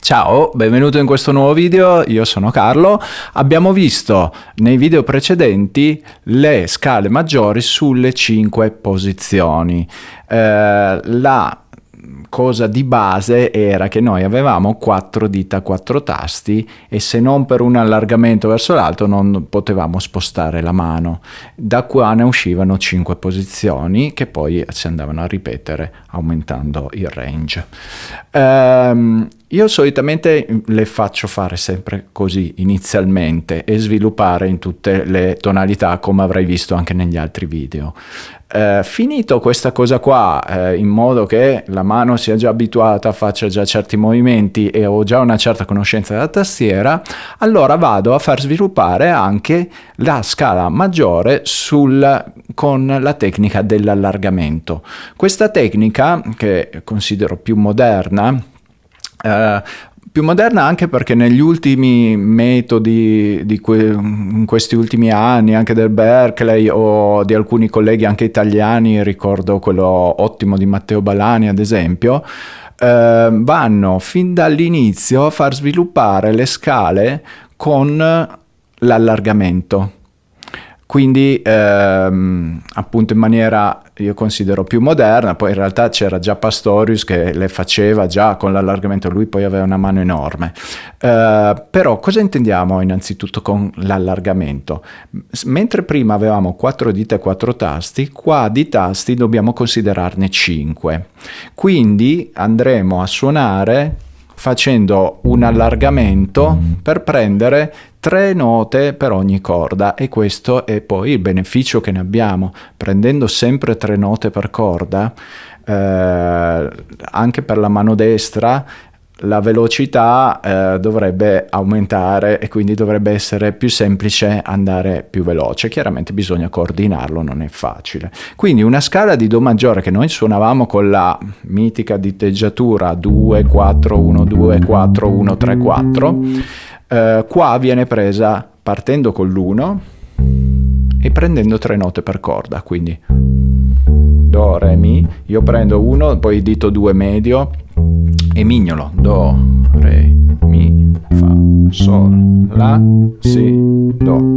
Ciao, benvenuto in questo nuovo video, io sono Carlo. Abbiamo visto nei video precedenti le scale maggiori sulle 5 posizioni. Eh, la cosa di base era che noi avevamo quattro dita, quattro tasti e se non per un allargamento verso l'alto non potevamo spostare la mano. Da qua ne uscivano cinque posizioni che poi si andavano a ripetere aumentando il range. Um, io solitamente le faccio fare sempre così inizialmente e sviluppare in tutte le tonalità come avrai visto anche negli altri video. Eh, finito questa cosa qua eh, in modo che la mano sia già abituata, faccia già certi movimenti e ho già una certa conoscenza della tastiera, allora vado a far sviluppare anche la scala maggiore sul, con la tecnica dell'allargamento. Questa tecnica, che considero più moderna, Uh, più moderna anche perché negli ultimi metodi di que in questi ultimi anni anche del Berkeley o di alcuni colleghi anche italiani ricordo quello ottimo di Matteo Balani ad esempio eh, vanno fin dall'inizio a far sviluppare le scale con l'allargamento quindi ehm, appunto in maniera io considero più moderna, poi in realtà c'era già Pastorius che le faceva già con l'allargamento, lui poi aveva una mano enorme. Uh, però cosa intendiamo innanzitutto con l'allargamento? Mentre prima avevamo quattro dita e quattro tasti, qua di tasti dobbiamo considerarne cinque. Quindi andremo a suonare facendo un allargamento per prendere tre note per ogni corda e questo è poi il beneficio che ne abbiamo prendendo sempre tre note per corda eh, anche per la mano destra la velocità eh, dovrebbe aumentare e quindi dovrebbe essere più semplice andare più veloce. Chiaramente bisogna coordinarlo, non è facile. Quindi una scala di Do maggiore che noi suonavamo con la mitica diteggiatura 2, 4, 1, 2, 4, 1, 3, 4, eh, qua viene presa partendo con l'1 e prendendo tre note per corda, quindi Do, Re, Mi, io prendo 1, poi dito 2 medio, e mignolo. Do re mi fa sol la si do.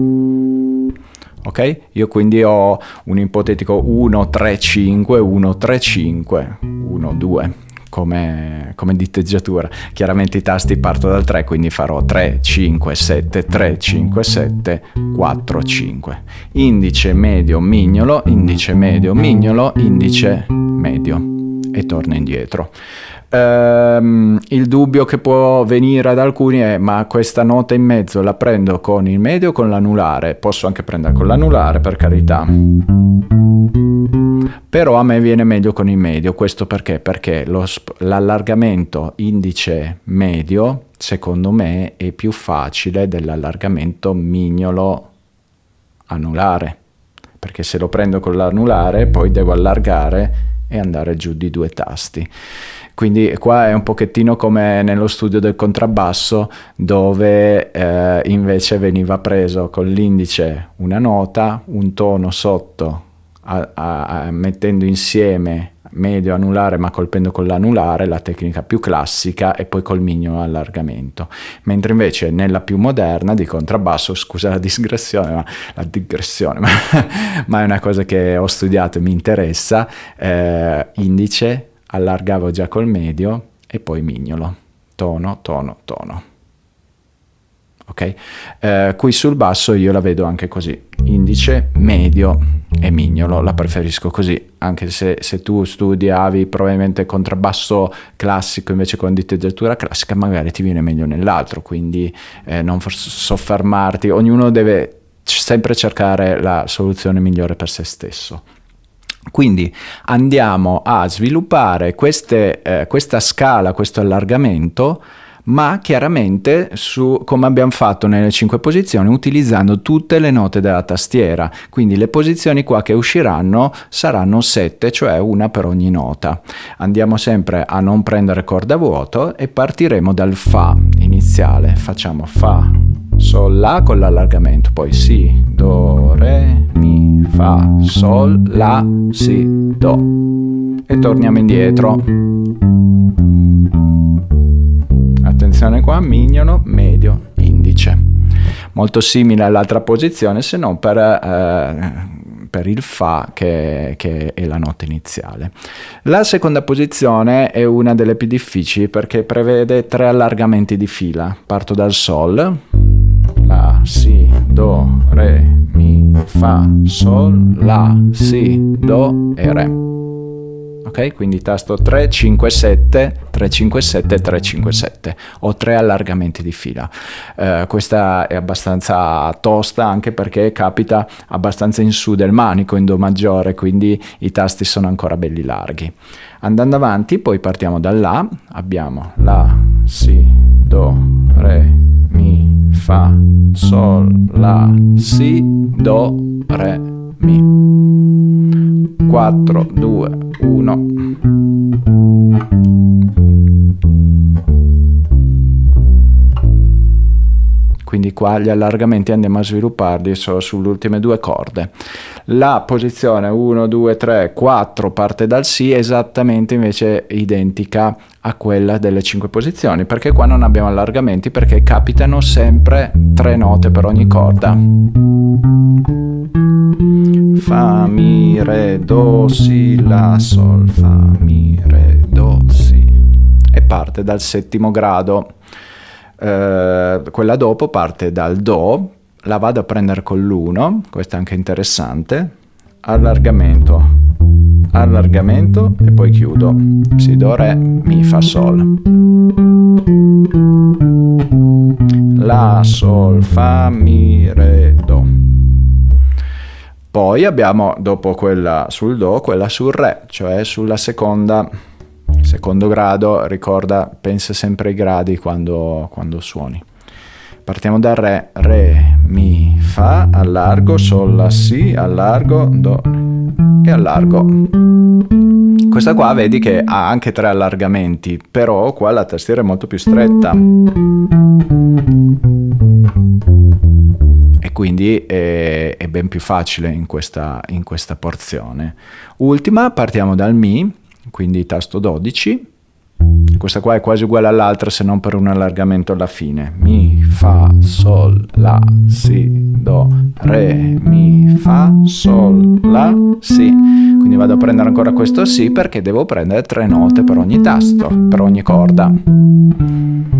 Ok? Io quindi ho un ipotetico 1 3 5 1 3 5 1 2 come, come diteggiatura. Chiaramente i tasti parto dal 3, quindi farò 3, 5, 7, 3, 5, 7, 4, 5. Indice medio mignolo, indice medio mignolo, indice medio e torno indietro. Um, il dubbio che può venire ad alcuni è ma questa nota in mezzo la prendo con il medio o con l'anulare? Posso anche prendere con l'anulare per carità. Però a me viene meglio con il medio, questo perché? Perché l'allargamento indice medio secondo me è più facile dell'allargamento mignolo anulare perché se lo prendo con l'anulare poi devo allargare e andare giù di due tasti. Quindi qua è un pochettino come nello studio del contrabbasso dove eh, invece veniva preso con l'indice una nota, un tono sotto a, a, mettendo insieme medio anulare ma colpendo con l'anulare, la tecnica più classica e poi col mignolo allargamento. Mentre invece nella più moderna di contrabbasso, scusa la digressione, ma, la digressione, ma, ma è una cosa che ho studiato e mi interessa, eh, indice, allargavo già col medio e poi mignolo, tono, tono, tono. Ok? Eh, qui sul basso io la vedo anche così, indice, medio e mignolo, la preferisco così, anche se, se tu studiavi probabilmente contrabbasso classico invece con diteggiatura classica magari ti viene meglio nell'altro, quindi eh, non soffermarti, ognuno deve sempre cercare la soluzione migliore per se stesso. Quindi andiamo a sviluppare queste, eh, questa scala, questo allargamento, ma chiaramente su, come abbiamo fatto nelle cinque posizioni utilizzando tutte le note della tastiera quindi le posizioni qua che usciranno saranno sette cioè una per ogni nota andiamo sempre a non prendere corda vuoto e partiremo dal fa iniziale facciamo fa Sol, La con l'allargamento, poi Si, Do, Re, Mi, Fa, Sol, La, Si, Do. E torniamo indietro. Attenzione qua, mignolo, medio, indice. Molto simile all'altra posizione, se non per... Eh, per il Fa che, che, è la nota iniziale. La seconda posizione è una delle più difficili perché prevede tre allargamenti di fila. Parto dal Sol, La, Si, Do, Re, Mi, Fa, Sol, La, Si, Do e Re ok? Quindi tasto 3, 5, 7, 3, 5, 7, 3, 5, 7. Ho tre allargamenti di fila. Eh, questa è abbastanza tosta anche perché capita abbastanza in su del manico in Do maggiore, quindi i tasti sono ancora belli larghi. Andando avanti, poi partiamo da La, abbiamo La, Si, Do, Re, Mi, Fa, Sol, La, Si, Do, Re, Mi. 4, 2, 1. Quindi qua gli allargamenti andiamo a svilupparli solo sulle ultime due corde. La posizione 1, 2, 3, 4 parte dal Si esattamente invece identica a quella delle 5 posizioni, perché qua non abbiamo allargamenti perché capitano sempre tre note per ogni corda. Fa, Mi, Re, Do, Si, La, Sol, Fa, Mi, Re, Do, Si. E parte dal settimo grado. Eh, quella dopo parte dal Do, la vado a prendere con l'1, questo è anche interessante, allargamento, allargamento e poi chiudo. Si, Do, Re, Mi, Fa, Sol. La, Sol, Fa, Mi, Re. Poi abbiamo dopo quella sul Do, quella sul Re, cioè sulla seconda, secondo grado, ricorda, pensa sempre ai gradi quando, quando suoni. Partiamo dal Re, Re, Mi, Fa, allargo, Sol, La, Si, allargo, Do e allargo. Questa qua vedi che ha anche tre allargamenti, però qua la tastiera è molto più stretta quindi è, è, ben più facile in questa, in questa porzione. Ultima, partiamo dal Mi, quindi tasto 12, questa qua è quasi uguale all'altra se non per un allargamento alla fine. Mi, Fa, Sol, La, Si, Do, Re, Mi, Fa, Sol, La, Si. Quindi vado a prendere ancora questo Si perché devo prendere tre note per ogni tasto, per ogni corda.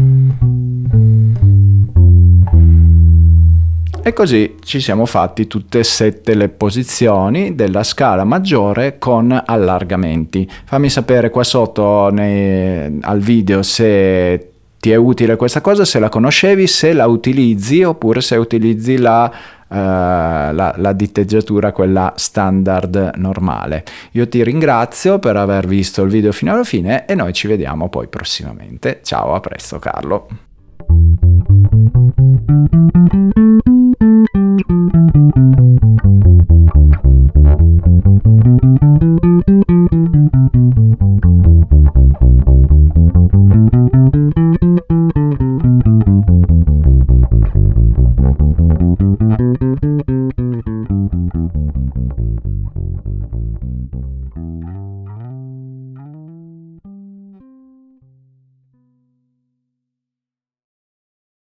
E così ci siamo fatti tutte e sette le posizioni della scala maggiore con allargamenti. Fammi sapere qua sotto nei, al video se ti è utile questa cosa, se la conoscevi, se la utilizzi oppure se utilizzi la, uh, la, la diteggiatura, quella standard normale. Io ti ringrazio per aver visto il video fino alla fine e noi ci vediamo poi prossimamente. Ciao, a presto Carlo.